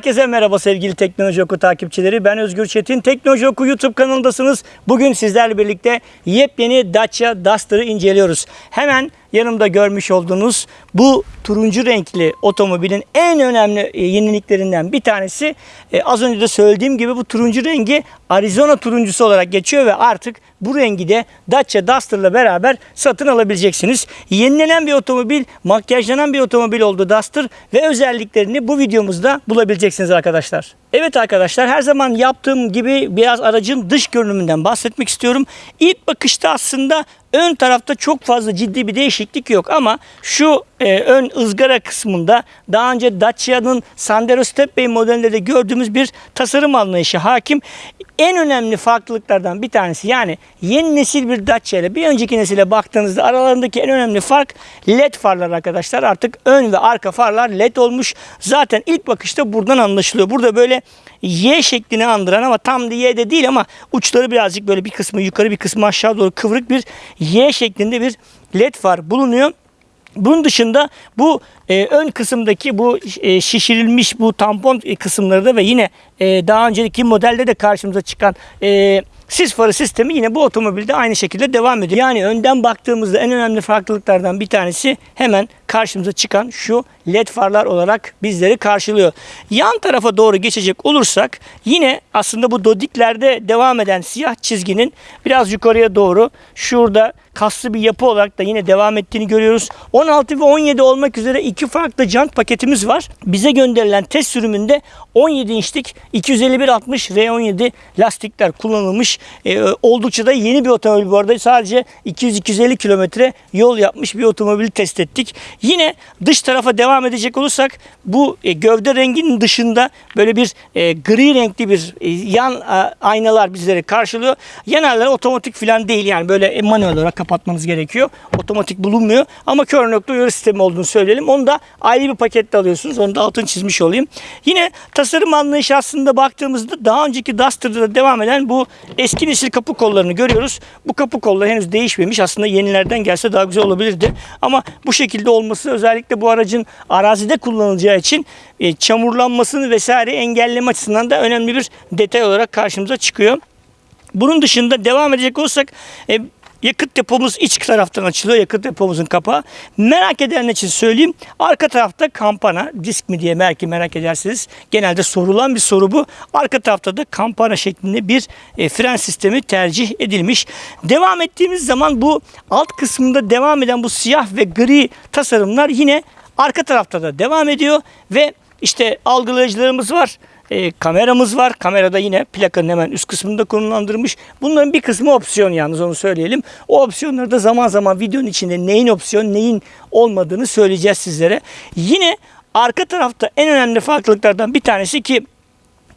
Herkese merhaba sevgili Teknoloji Oku takipçileri. Ben Özgür Çetin. Teknoloji Oku YouTube kanalındasınız. Bugün sizlerle birlikte yepyeni Dacia Duster'ı inceliyoruz. Hemen yanımda görmüş olduğunuz bu turuncu renkli otomobilin en önemli e, yeniliklerinden bir tanesi e, az önce de söylediğim gibi bu turuncu rengi Arizona turuncusu olarak geçiyor ve artık bu rengi de Dacia Duster'la beraber satın alabileceksiniz. Yenilenen bir otomobil, makyajlanan bir otomobil oldu Duster ve özelliklerini bu videomuzda bulabileceksiniz arkadaşlar. Evet arkadaşlar her zaman yaptığım gibi biraz aracın dış görünümünden bahsetmek istiyorum. İlk bakışta aslında ön tarafta çok fazla ciddi bir değişiklik yok ama şu e, ön ızgara kısmında daha önce Dacia'nın Sandero Stepway modelinde de gördüğümüz bir tasarım anlayışı hakim. En önemli farklılıklardan bir tanesi yani yeni nesil bir Dacia ile bir önceki nesile baktığınızda aralarındaki en önemli fark LED farlar arkadaşlar. Artık ön ve arka farlar LED olmuş. Zaten ilk bakışta buradan anlaşılıyor. Burada böyle Y şeklini andıran ama tam da Y de değil ama uçları birazcık böyle bir kısmı yukarı bir kısmı aşağı doğru kıvrık bir Y şeklinde bir LED far bulunuyor. Bunun dışında bu e, ön kısımdaki bu e, şişirilmiş bu tampon e, kısımları da ve yine e, daha önceki modelde de karşımıza çıkan e, sis farı sistemi yine bu otomobilde aynı şekilde devam ediyor. Yani önden baktığımızda en önemli farklılıklardan bir tanesi hemen karşımıza çıkan şu led farlar olarak bizleri karşılıyor. Yan tarafa doğru geçecek olursak yine aslında bu dodiklerde devam eden siyah çizginin biraz yukarıya doğru şurada kaslı bir yapı olarak da yine devam ettiğini görüyoruz. 16 ve 17 olmak üzere iki farklı jant paketimiz var. Bize gönderilen test sürümünde 17 inçlik 251-60 R17 lastikler kullanılmış. Ee, oldukça da yeni bir otomobil bu arada. Sadece 200-250 kilometre yol yapmış bir otomobili test ettik. Yine dış tarafa devam edecek olursak bu e, gövde renginin dışında böyle bir e, gri renkli bir e, yan a, aynalar bizleri karşılıyor. Yanarlar otomatik falan değil yani böyle e, manuel olarak kapatmanız gerekiyor. Otomatik bulunmuyor ama kör nokta uyarı sistemi olduğunu söyleyelim. Onu da ayrı bir pakette alıyorsunuz. Onu da altını çizmiş olayım. Yine tasarım anlayışı aslında baktığımızda daha önceki Duster'da da devam eden bu eski nesil kapı kollarını görüyoruz. Bu kapı kolları henüz değişmemiş. Aslında yenilerden gelse daha güzel olabilirdi. Ama bu şekilde olması özellikle bu aracın arazide kullanılacağı için e, çamurlanmasını vesaire engelleme açısından da önemli bir detay olarak karşımıza çıkıyor. Bunun dışında devam edecek olursak e, yakıt depomuz iç taraftan açılıyor. Yakıt depomuzun kapağı. Merak edenler için söyleyeyim. Arka tarafta kampana, disk mi diye belki merak edersiniz. Genelde sorulan bir soru bu. Arka tarafta da kampana şeklinde bir e, fren sistemi tercih edilmiş. Devam ettiğimiz zaman bu alt kısmında devam eden bu siyah ve gri tasarımlar yine arka tarafta da devam ediyor ve işte algılayıcılarımız var. E, kameramız var. Kamerada yine plakanın hemen üst kısmında konumlandırılmış. Bunların bir kısmı opsiyon yalnız onu söyleyelim. O opsiyonları da zaman zaman videonun içinde neyin opsiyon neyin olmadığını söyleyeceğiz sizlere. Yine arka tarafta en önemli farklılıklardan bir tanesi ki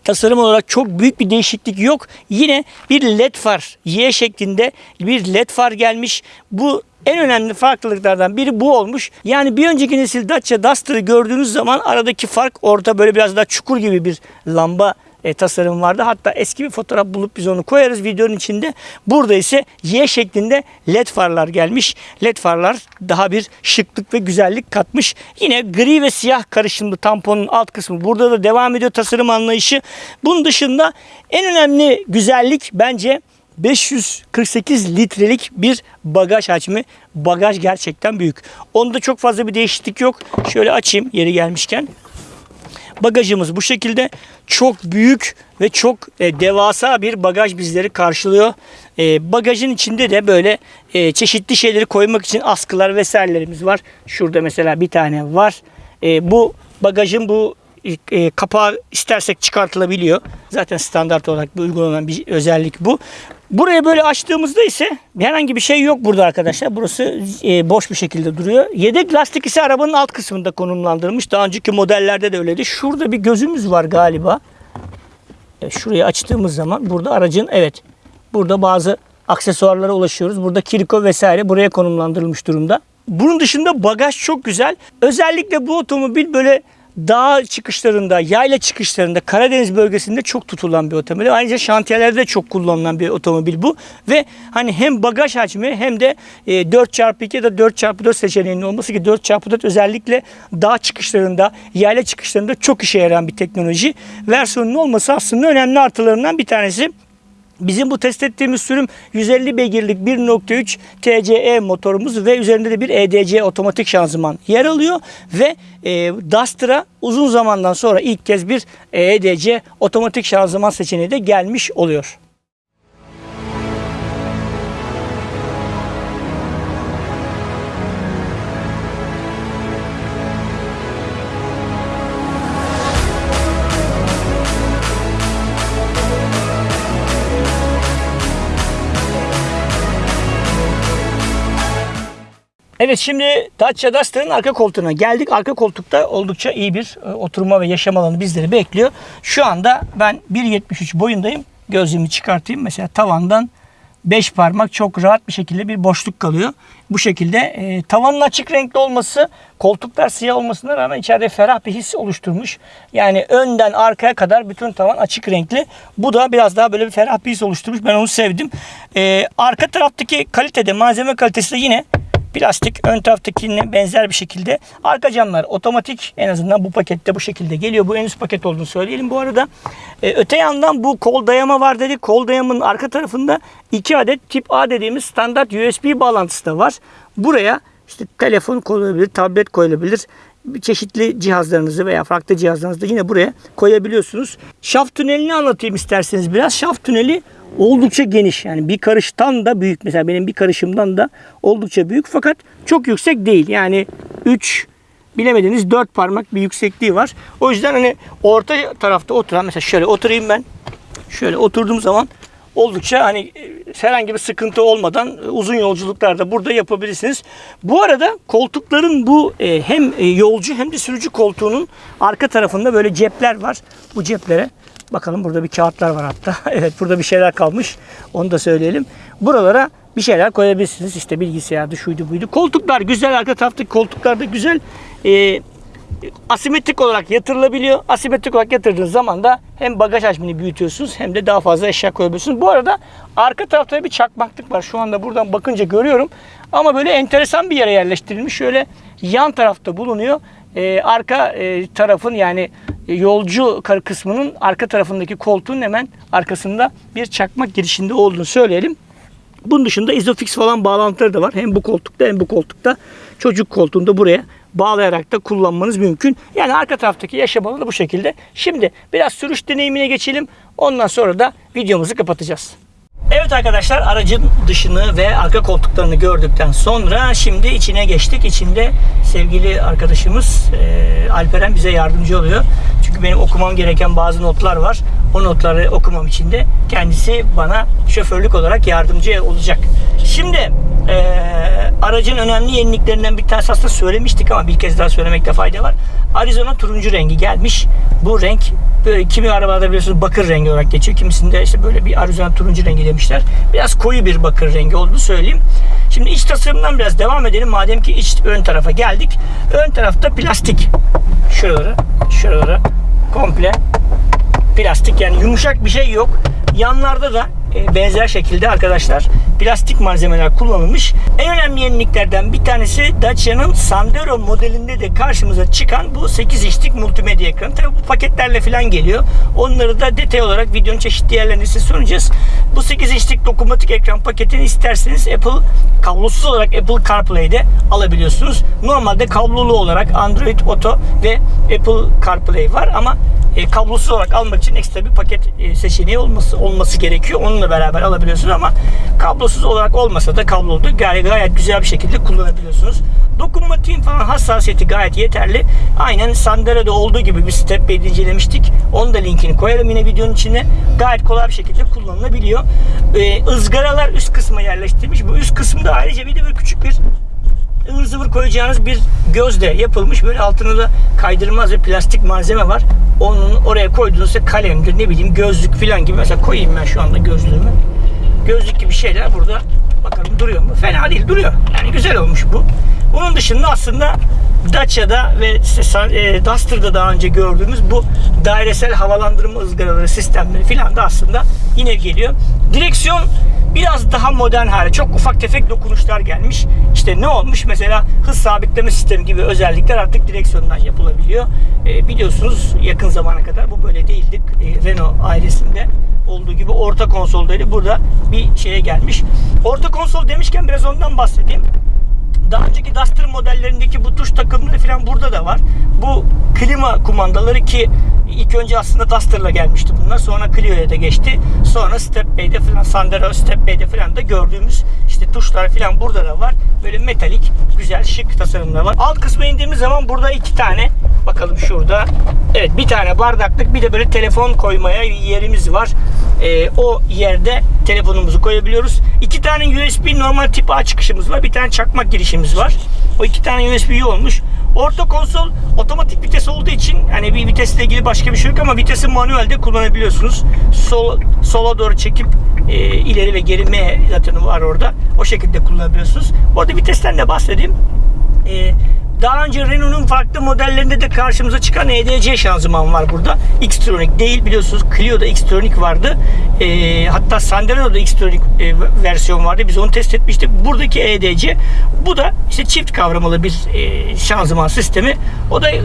tasarım olarak çok büyük bir değişiklik yok. Yine bir led far Y şeklinde bir led far gelmiş. Bu en önemli farklılıklardan biri bu olmuş. Yani bir önceki nesil Dacia Duster'ı gördüğünüz zaman aradaki fark orada böyle biraz daha çukur gibi bir lamba e, tasarım vardı. Hatta eski bir fotoğraf bulup biz onu koyarız videonun içinde. Burada ise Y şeklinde led farlar gelmiş. Led farlar daha bir şıklık ve güzellik katmış. Yine gri ve siyah karışımlı tamponun alt kısmı. Burada da devam ediyor tasarım anlayışı. Bunun dışında en önemli güzellik bence 548 litrelik bir bagaj hacmi. Bagaj gerçekten büyük. Onda çok fazla bir değişiklik yok. Şöyle açayım yeri gelmişken. Bagajımız bu şekilde çok büyük ve çok e, devasa bir bagaj bizleri karşılıyor. E, bagajın içinde de böyle e, çeşitli şeyleri koymak için askılar vesairelerimiz var. Şurada mesela bir tane var. E, bu bagajın bu e, kapağı istersek çıkartılabiliyor. Zaten standart olarak bir uygulanan bir özellik bu. Burayı böyle açtığımızda ise herhangi bir şey yok burada arkadaşlar. Burası e, boş bir şekilde duruyor. Yedek lastik ise arabanın alt kısmında konumlandırılmış. Daha önceki modellerde de öyleydi. Şurada bir gözümüz var galiba. E, şurayı açtığımız zaman burada aracın evet burada bazı aksesuarlara ulaşıyoruz. Burada kiriko vesaire buraya konumlandırılmış durumda. Bunun dışında bagaj çok güzel. Özellikle bu otomobil böyle dağ çıkışlarında, yayla çıkışlarında, Karadeniz bölgesinde çok tutulan bir otomobil. Ayrıca şantiyelerde çok kullanılan bir otomobil bu. Ve hani hem bagaj hacmi hem de e, 4x2 ya da 4x4 seçeneğinin olması ki 4x4 özellikle dağ çıkışlarında, yayla çıkışlarında çok işe yarayan bir teknoloji. Versiyonun olması aslında önemli artılarından bir tanesi. Bizim bu test ettiğimiz sürüm 150 beygirlik 1.3 TCE motorumuz ve üzerinde de bir EDC otomatik şanzıman yer alıyor ve e, Duster'a uzun zamandan sonra ilk kez bir EDC otomatik şanzıman seçeneği de gelmiş oluyor. Evet şimdi Dacia Duster'ın arka koltuğuna geldik. Arka koltukta oldukça iyi bir e, oturma ve yaşam alanı bizleri bekliyor. Şu anda ben 1.73 boyundayım. Gözlüğümü çıkartayım. Mesela tavandan 5 parmak çok rahat bir şekilde bir boşluk kalıyor. Bu şekilde e, tavanın açık renkli olması, koltuklar siyah olmasına rağmen içeride ferah bir his oluşturmuş. Yani önden arkaya kadar bütün tavan açık renkli. Bu da biraz daha böyle bir ferah bir his oluşturmuş. Ben onu sevdim. E, arka taraftaki kalitede, malzeme kalitesi de yine Plastik ön taraftakine benzer bir şekilde. Arka camlar otomatik en azından bu pakette bu şekilde geliyor. Bu en üst paket olduğunu söyleyelim bu arada. Ee, öte yandan bu kol dayama var dedik. Kol dayamanın arka tarafında iki adet tip A dediğimiz standart USB bağlantısı da var. Buraya işte telefon koyulabilir, tablet koyulabilir çeşitli cihazlarınızı veya farklı cihazlarınızı da yine buraya koyabiliyorsunuz. Şaft tünelini anlatayım isterseniz biraz. Şaft tüneli oldukça geniş. Yani bir karıştan da büyük. Mesela benim bir karışımdan da oldukça büyük fakat çok yüksek değil. Yani 3 bilemediniz 4 parmak bir yüksekliği var. O yüzden hani orta tarafta oturan mesela şöyle oturayım ben. Şöyle oturduğum zaman oldukça hani herhangi bir sıkıntı olmadan uzun yolculuklarda burada yapabilirsiniz. Bu arada koltukların bu e, hem yolcu hem de sürücü koltuğunun arka tarafında böyle cepler var. Bu ceplere Bakalım burada bir kağıtlar var hatta. evet burada bir şeyler kalmış. Onu da söyleyelim. Buralara bir şeyler koyabilirsiniz. İşte bilgisayardı, şuydu buydu. Koltuklar güzel. Arka taraftaki koltuklar da güzel. Ee, asimetrik olarak yatırılabiliyor. Asimetrik olarak yatırdığınız zaman da hem bagaj hacmini büyütüyorsunuz hem de daha fazla eşya koyabiliyorsunuz. Bu arada arka tarafta bir çakmaklık var. Şu anda buradan bakınca görüyorum. Ama böyle enteresan bir yere yerleştirilmiş. Şöyle yan tarafta bulunuyor. Ee, arka e, tarafın yani yolcu kısmının arka tarafındaki koltuğun hemen arkasında bir çakmak girişinde olduğunu söyleyelim. Bunun dışında izofix falan bağlantıları da var. Hem bu koltukta hem bu koltukta. Çocuk koltuğunda buraya bağlayarak da kullanmanız mümkün. Yani arka taraftaki yaşam alanı bu şekilde. Şimdi biraz sürüş deneyimine geçelim. Ondan sonra da videomuzu kapatacağız. Evet arkadaşlar aracın dışını ve arka koltuklarını gördükten sonra şimdi içine geçtik. İçinde sevgili arkadaşımız e, Alperen bize yardımcı oluyor. Çünkü benim okumam gereken bazı notlar var. O notları okumam için de kendisi bana şoförlük olarak yardımcı olacak. Şimdi e, aracın önemli yeniliklerinden bir tanesi aslında söylemiştik ama bir kez daha söylemekte fayda var. Arizona turuncu rengi gelmiş. Bu renk kimi arabalarda biliyorsunuz bakır rengi olarak geçiyor. Kimisinde işte böyle bir Arizona turuncu rengi demişler. Biraz koyu bir bakır rengi olduğunu söyleyeyim. Şimdi iç tasarımdan biraz devam edelim. Madem ki iç ön tarafa geldik. Ön tarafta plastik. Şuraları, şuraları komple plastik yani yumuşak bir şey yok. Yanlarda da e, benzer şekilde arkadaşlar plastik malzemeler kullanılmış. En önemli yeniliklerden bir tanesi Dacia'nın Sandero modelinde de karşımıza çıkan bu 8 inçlik multimedya ekranı. Tabi bu paketlerle falan geliyor. Onları da detay olarak videonun çeşitli yerlerinde size sunacağız. Bu 8 inçlik dokunmatik ekran paketini isterseniz Apple kablosuz olarak Apple CarPlay'de alabiliyorsunuz. Normalde kablolu olarak Android Auto ve Apple CarPlay var ama e, kablosuz olarak almak için ekstra bir paket e, seçeneği olması olması gerekiyor. Onunla beraber alabiliyorsunuz ama kablosuz olarak olmasa da kablolu gayet, gayet güzel bir şekilde kullanabiliyorsunuz. Dokunmatiğin falan hassasiyeti gayet yeterli. Aynen Sandero'da olduğu gibi bir step bed incelemiştik. Onun da linkini koyarım yine videonun içine. Gayet kolay bir şekilde kullanılabiliyor. Ee, ızgaralar üst kısma yerleştirilmiş. Bu üst kısımda ayrıca bir de böyle küçük bir ıvır zıvır koyacağınız bir gözle yapılmış. Böyle altında da kaydırmaz bir plastik malzeme var. Onun oraya koyduğunuzda kalemdir ne bileyim gözlük falan gibi. Mesela koyayım ben şu anda gözlüğümü. Gözlük gibi şeyler burada bakalım duruyor mu? Fena değil duruyor. Yani güzel olmuş bu. Bunun dışında aslında Dacia'da ve e, Duster'da daha önce gördüğümüz bu dairesel havalandırma ızgaraları sistemleri filan da aslında yine geliyor. Direksiyon biraz daha modern hale. Çok ufak tefek dokunuşlar gelmiş. İşte ne olmuş? Mesela hız sabitleme sistemi gibi özellikler artık direksiyondan yapılabiliyor. E, biliyorsunuz yakın zamana kadar bu böyle değildi. E, Renault ailesinde olduğu gibi orta konsoldaydı. Burada bir şeye gelmiş. Orta konsol demişken biraz ondan bahsedeyim. Daha önceki Duster modellerindeki bu tuş takımları falan burada da var. Bu klima kumandaları ki ilk önce aslında Duster'la gelmişti bunlar. Sonra Clio'ya da geçti. Sonra Step Bay'de falan Sandero Step Bay'de falan da gördüğümüz işte tuşlar falan burada da var. Böyle metalik, güzel, şık tasarımlar var. Alt kısma indiğimiz zaman burada iki tane bakalım şurada. Evet bir tane bardaklık bir de böyle telefon koymaya yerimiz var. Ee, o yerde telefonumuzu koyabiliyoruz. İki tane USB normal tip A çıkışımız var. Bir tane çakmak girişimiz var. O iki tane USB olmuş. Orta konsol otomatik vites olduğu için hani bir vitesle ilgili başka bir şey yok ama vitesi manuelde kullanabiliyorsunuz. Sol, sola doğru çekip e, ileri ve geri M zaten var orada. O şekilde kullanabiliyorsunuz. Bu arada vitesten de bahsedeyim. E, daha önce Renault'un farklı modellerinde de karşımıza çıkan EDC şanzıman var burada. Xtronic değil biliyorsunuz Clio'da Xtronic vardı. E, hatta Sandero'da Xtronic e, versiyon vardı. Biz onu test etmiştik. Buradaki EDC bu da işte çift kavramalı bir e, şanzıman sistemi. O da e,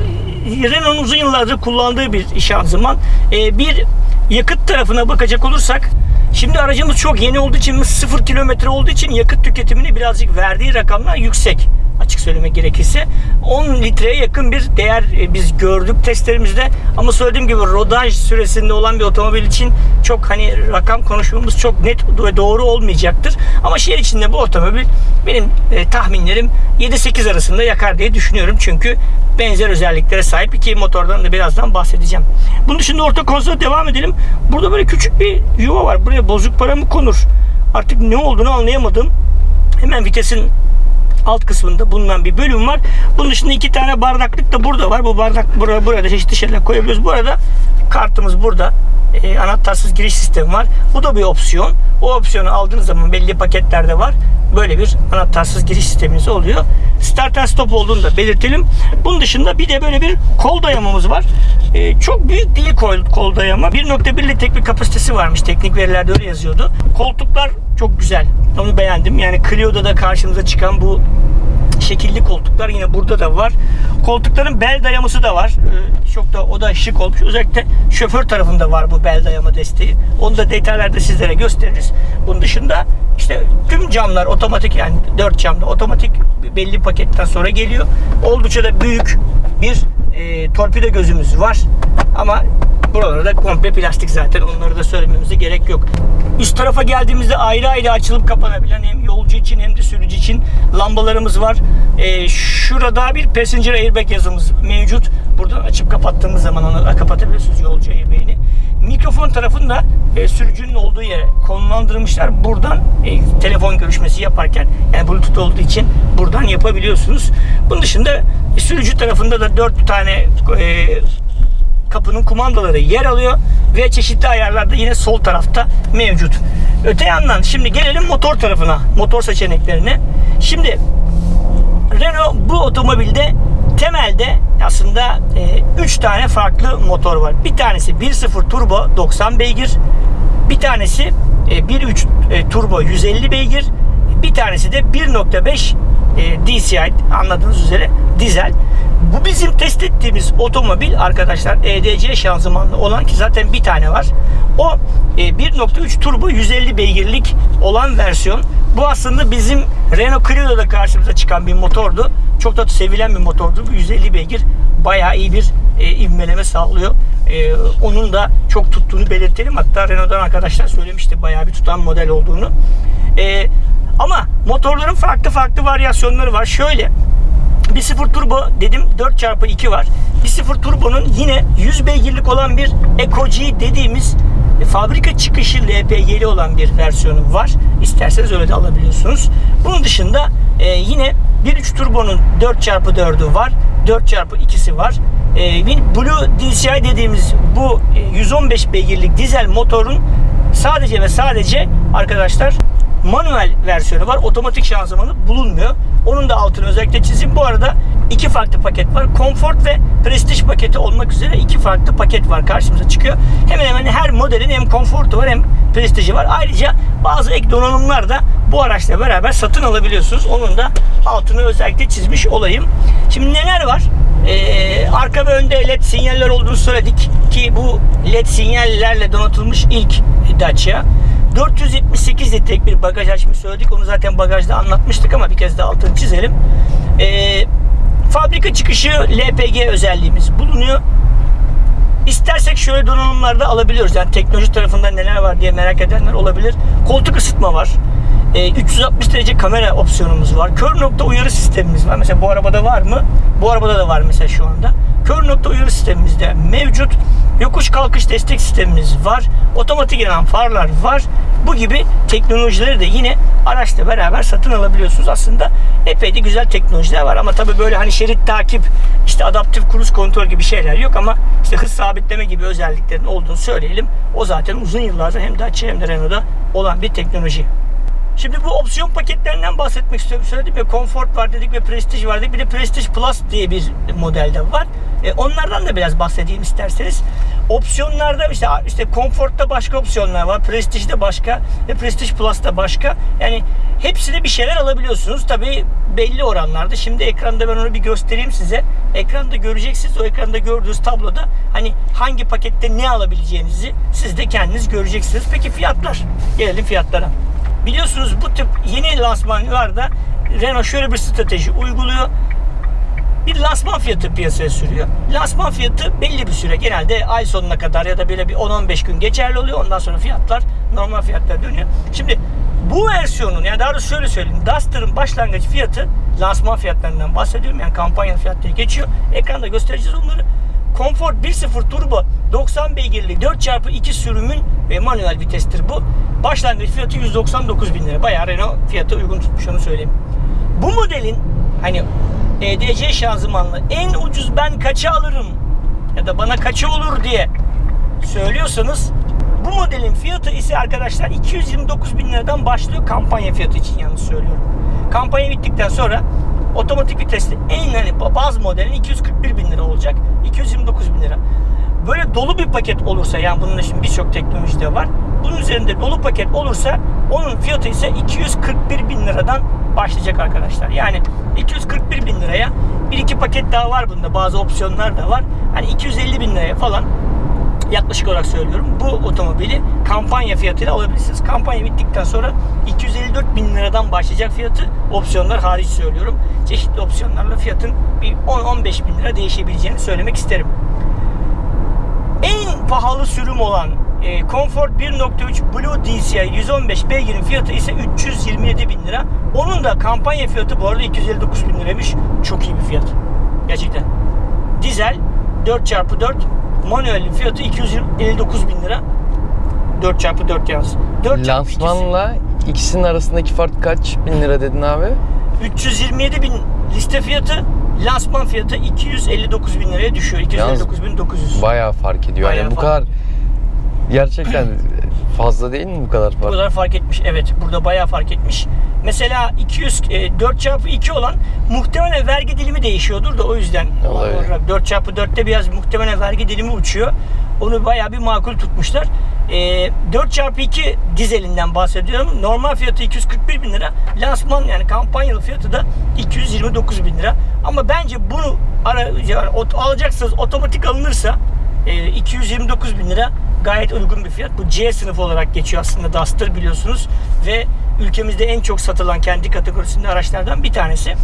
Renault'un uzun yıllardır kullandığı bir şanzıman. E, bir yakıt tarafına bakacak olursak Şimdi aracımız çok yeni olduğu için 0 kilometre olduğu için yakıt tüketimini birazcık verdiği rakamlar yüksek açık söylemek gerekirse 10 litreye yakın bir değer e, biz gördük testlerimizde ama söylediğim gibi rodaj süresinde olan bir otomobil için çok hani rakam konuşmamız çok net ve doğru olmayacaktır. Ama şehir içinde bu otomobil benim e, tahminlerim 7-8 arasında yakar diye düşünüyorum. Çünkü benzer özelliklere sahip iki motordan da birazdan bahsedeceğim. Bunun dışında orta konsola devam edelim. Burada böyle küçük bir yuva var. Buraya bozuk para mı konur? Artık ne olduğunu anlayamadım. Hemen vitesin alt kısmında bulunan bir bölüm var. Bunun dışında iki tane bardaklık da burada var. Bu bardak burada, burada çeşitli şeyler koyabiliyoruz. Bu arada kartımız burada. E, anahtarsız giriş sistemi var. Bu da bir opsiyon. O opsiyonu aldığınız zaman belli paketlerde var. Böyle bir anahtarsız giriş sisteminiz oluyor. Start and stop olduğunu da belirtelim. Bunun dışında bir de böyle bir kol dayamamız var. E, çok büyük değil kol, kol dayama. 1.1 litrelik bir kapasitesi varmış. Teknik verilerde öyle yazıyordu. Koltuklar çok güzel. Onu beğendim. Yani Clio'da da karşımıza çıkan bu şekilli koltuklar yine burada da var. Koltukların bel dayaması da var. Ee, çok da o da şık olmuş. Özellikle şoför tarafında var bu bel dayama desteği. Onu da detaylarda sizlere gösteririz. Bunun dışında işte tüm camlar otomatik yani dört camda otomatik belli paketten sonra geliyor. Oldukça da büyük bir e, torpido gözümüz var. Ama buraları da komple plastik zaten. Onları da söylememize gerek yok. Üst tarafa geldiğimizde ayrı ayrı açılıp kapanabilen hem yolcu için hem de sürücü için lambalarımız var. E, şurada bir passenger airbag yazımız mevcut. Buradan açıp kapattığımız zaman onu kapatabiliyorsunuz yolcu airbag'ini. Mikrofon tarafında e, sürücünün olduğu yere konumlandırmışlar. Buradan e, telefon görüşmesi yaparken yani bluetooth olduğu için buradan yapabiliyorsunuz. Bunun dışında e, sürücü tarafında da 4 tane e, kapının kumandaları yer alıyor ve çeşitli ayarlarda yine sol tarafta mevcut. Öte yandan şimdi gelelim motor tarafına, motor seçeneklerine. Şimdi Renault bu otomobilde temelde aslında 3 e, tane farklı motor var. Bir tanesi 1.0 turbo 90 beygir. Bir tanesi e, 1.3 e, turbo 150 beygir. Bir tanesi de 1.5 e, DCI anladığınız üzere dizel. Bu bizim test ettiğimiz otomobil arkadaşlar EDC şanzımanlı olan ki zaten bir tane var. O e, 1.3 turbo 150 beygirlik olan versiyon. Bu aslında bizim Renault Clio'da karşımıza çıkan bir motordu. Çok da sevilen bir motordu. 150 beygir bayağı iyi bir e, ivmeleme sağlıyor. E, onun da çok tuttuğunu belirtelim. Hatta Renault'dan arkadaşlar söylemişti bayağı bir tutan model olduğunu. E, ama motorların farklı farklı varyasyonları var. Şöyle 1.0 turbo dedim 4x2 var. 1.0 turbonun yine 100 beygirlik olan bir Eco G dediğimiz e, fabrika çıkışı LPG'li olan bir versiyonu var. İsterseniz öyle de alabiliyorsunuz. Bunun dışında e, yine 1.3 turbonun 4x4'ü var. 4x2'si var. E, Blue DCI dediğimiz bu 115 e, beygirlik dizel motorun sadece ve sadece arkadaşlar manuel versiyonu var. Otomatik şanzımanı bulunmuyor. Onun da altını özellikle çizeyim. Bu arada iki farklı paket var. Comfort ve Prestige paketi olmak üzere iki farklı paket var karşımıza çıkıyor. Hemen hemen her modelin hem Comfort'u var hem Prestige'i var. Ayrıca bazı ek donanımlar da bu araçla beraber satın alabiliyorsunuz. Onun da altını özellikle çizmiş olayım. Şimdi neler var? Ee, arka ve önde led sinyaller olduğunu söyledik ki bu led sinyallerle donatılmış ilk Dacia. 478 litrelik bir bagaj açmış söyledik. Onu zaten bagajda anlatmıştık ama bir kez daha altını çizelim. Ee, fabrika çıkışı LPG özelliğimiz bulunuyor. İstersek şöyle donanımlarda alabiliyoruz. Yani teknoloji tarafında neler var diye merak edenler olabilir. Koltuk ısıtma var. Ee, 360 derece kamera opsiyonumuz var. Kör nokta uyarı sistemimiz var. Mesela bu arabada var mı? Bu arabada da var mesela şu anda. Kör nokta uyarı sistemimiz de mevcut. Yokuş kalkış destek sistemimiz var. Otomatik yanan farlar var. Bu gibi teknolojileri de yine araçla beraber satın alabiliyorsunuz. Aslında epey de güzel teknolojiler var. Ama tabii böyle hani şerit takip, işte adaptif kruz kontrol gibi şeyler yok ama işte hız sabitleme gibi özelliklerin olduğunu söyleyelim. O zaten uzun yıllardır hem Dacia hem de Renault'da olan bir teknoloji. Şimdi bu opsiyon paketlerinden bahsetmek istiyorum. Söyledim ya Comfort var dedik ve Prestige var dedik. Bir de Prestige Plus diye bir modelde var. E, onlardan da biraz bahsedeyim isterseniz. Opsiyonlarda işte işte Comfort'ta başka opsiyonlar var. Prestige'de başka ve Prestige Plus'ta başka. Yani hepsine bir şeyler alabiliyorsunuz. Tabii belli oranlarda. Şimdi ekranda ben onu bir göstereyim size. Ekranda göreceksiniz. O ekranda gördüğünüz tabloda hani hangi pakette ne alabileceğinizi siz de kendiniz göreceksiniz. Peki fiyatlar? Gelelim fiyatlara. Biliyorsunuz bu tip yeni lansmanlarda Renault şöyle bir strateji uyguluyor. Bir lansman fiyatı piyasaya sürüyor. Lansman fiyatı belli bir süre genelde ay sonuna kadar ya da böyle bir 10-15 gün geçerli oluyor. Ondan sonra fiyatlar normal fiyatlara dönüyor. Şimdi bu versiyonun yani daha doğrusu şöyle söyleyeyim. Duster'ın başlangıç fiyatı lansman fiyatlarından bahsediyorum. Yani kampanya fiyatları geçiyor. Ekranda göstereceğiz onları. Comfort 1.0 turbo 90 beygirli 4x2 sürümün ve manuel vitestir bu. Başlangıç fiyatı 199 bin lira. Bayağı Renault fiyatı uygun tutmuş onu söyleyeyim. Bu modelin hani EDC şanzımanlı en ucuz ben kaça alırım ya da bana kaça olur diye söylüyorsanız bu modelin fiyatı ise arkadaşlar 229 bin liradan başlıyor kampanya fiyatı için yalnız söylüyorum. Kampanya bittikten sonra otomatik vitesli en hani baz modelin 241 bin lira olacak. 229 bin lira. Böyle dolu bir paket olursa yani bunun şimdi birçok teknoloji de var. Bunun üzerinde dolu paket olursa onun fiyatı ise 241 bin liradan başlayacak arkadaşlar. Yani 241 bin liraya bir iki paket daha var bunda. Bazı opsiyonlar da var. Hani 250 bin liraya falan yaklaşık olarak söylüyorum. Bu otomobili kampanya fiyatıyla alabilirsiniz. Kampanya bittikten sonra 254 bin liradan başlayacak fiyatı opsiyonlar hariç söylüyorum. Çeşitli opsiyonlarla fiyatın bir 10-15 bin lira değişebileceğini söylemek isterim. Pahalı sürüm olan e, Comfort 1.3 Blue DCI 115 beygirin fiyatı ise 327 bin lira. Onun da kampanya fiyatı bu arada 259 bin liraymış. Çok iyi bir fiyat. Gerçekten. Dizel 4x4 manuelin fiyatı 259 bin lira. 4x4 yalnız. 4 Lansmanla ikisinin arasındaki fark kaç bin lira dedin abi? 327 bin liste fiyatı lansman fiyatı 259 bin liraya düşüyor. 259 bin 900. Bayağı fark ediyor. Bayağı yani bu fark. kadar gerçekten fazla değil mi bu kadar Bu fark? kadar fark etmiş. Evet burada bayağı fark etmiş. Mesela 200 e, 4 çarpı 2 olan muhtemelen vergi dilimi değişiyordur da o yüzden. Olabilir. 4 çarpı 4'te biraz muhtemelen vergi dilimi uçuyor. Onu bayağı bir makul tutmuşlar. E, 4 çarpı 2 dizelinden bahsediyorum. Normal fiyatı 241 bin lira. Lansman yani kampanyalı fiyatı da 229 bin lira. Ama bence bunu ara, yani alacaksanız otomatik alınırsa e, 229 bin lira gayet uygun bir fiyat. Bu C sınıfı olarak geçiyor aslında Duster biliyorsunuz. Ve ülkemizde en çok satılan kendi kategorisinde araçlardan bir tanesi.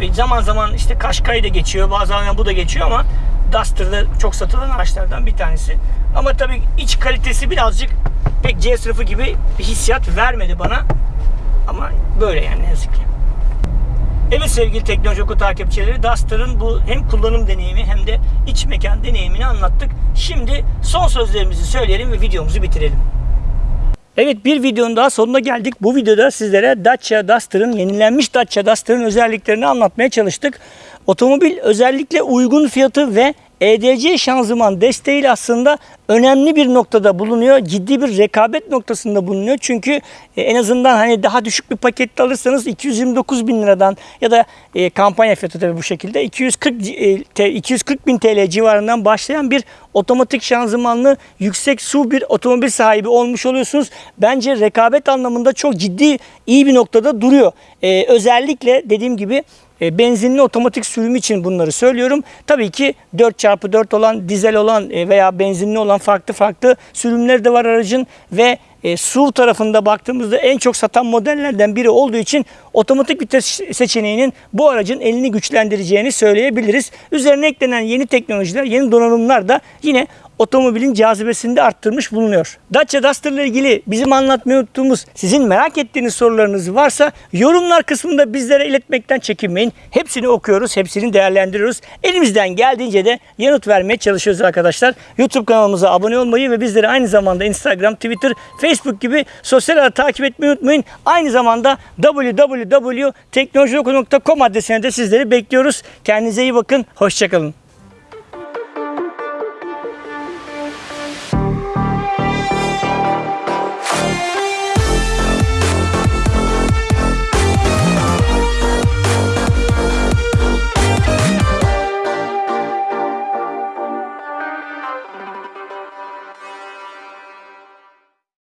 Ve zaman zaman işte Qashqai de geçiyor. Bazen bu da geçiyor ama Duster'da çok satılan araçlardan bir tanesi. Ama tabii iç kalitesi birazcık pek C sınıfı gibi bir hissiyat vermedi bana. Ama böyle yani ne yazık ki. Evet sevgili Teknoloji Oku takipçileri Duster'ın bu hem kullanım deneyimi hem de iç mekan deneyimini anlattık. Şimdi son sözlerimizi söyleyelim ve videomuzu bitirelim. Evet bir videonun daha sonuna geldik. Bu videoda sizlere Dacia Duster'ın yenilenmiş Dacia Duster'ın özelliklerini anlatmaya çalıştık. Otomobil özellikle uygun fiyatı ve EDC şanzıman desteğiyle aslında önemli bir noktada bulunuyor. Ciddi bir rekabet noktasında bulunuyor. Çünkü e, en azından hani daha düşük bir pakette alırsanız 229 bin liradan ya da e, kampanya fiyatı tabii bu şekilde 240 e, te- 240 bin TL civarından başlayan bir otomatik şanzımanlı yüksek su bir otomobil sahibi olmuş oluyorsunuz. Bence rekabet anlamında çok ciddi iyi bir noktada duruyor. E, özellikle dediğim gibi e, benzinli otomatik sürümü için bunları söylüyorum. Tabii ki 4x4 olan, dizel olan e, veya benzinli olan farklı farklı sürümleri de var aracın ve e, SUV tarafında baktığımızda en çok satan modellerden biri olduğu için otomatik vites seçeneğinin bu aracın elini güçlendireceğini söyleyebiliriz. Üzerine eklenen yeni teknolojiler, yeni donanımlar da yine otomobilin cazibesini de arttırmış bulunuyor. Dacia Duster ile ilgili bizim anlatmayı unuttuğumuz, sizin merak ettiğiniz sorularınız varsa yorumlar kısmında bizlere iletmekten çekinmeyin. Hepsini okuyoruz, hepsini değerlendiriyoruz. Elimizden geldiğince de yanıt vermeye çalışıyoruz arkadaşlar. YouTube kanalımıza abone olmayı ve bizleri aynı zamanda Instagram, Twitter, Facebook gibi sosyal ağ takip etmeyi unutmayın. Aynı zamanda www.teknolojioku.com adresine de sizleri bekliyoruz. Kendinize iyi bakın, hoşçakalın.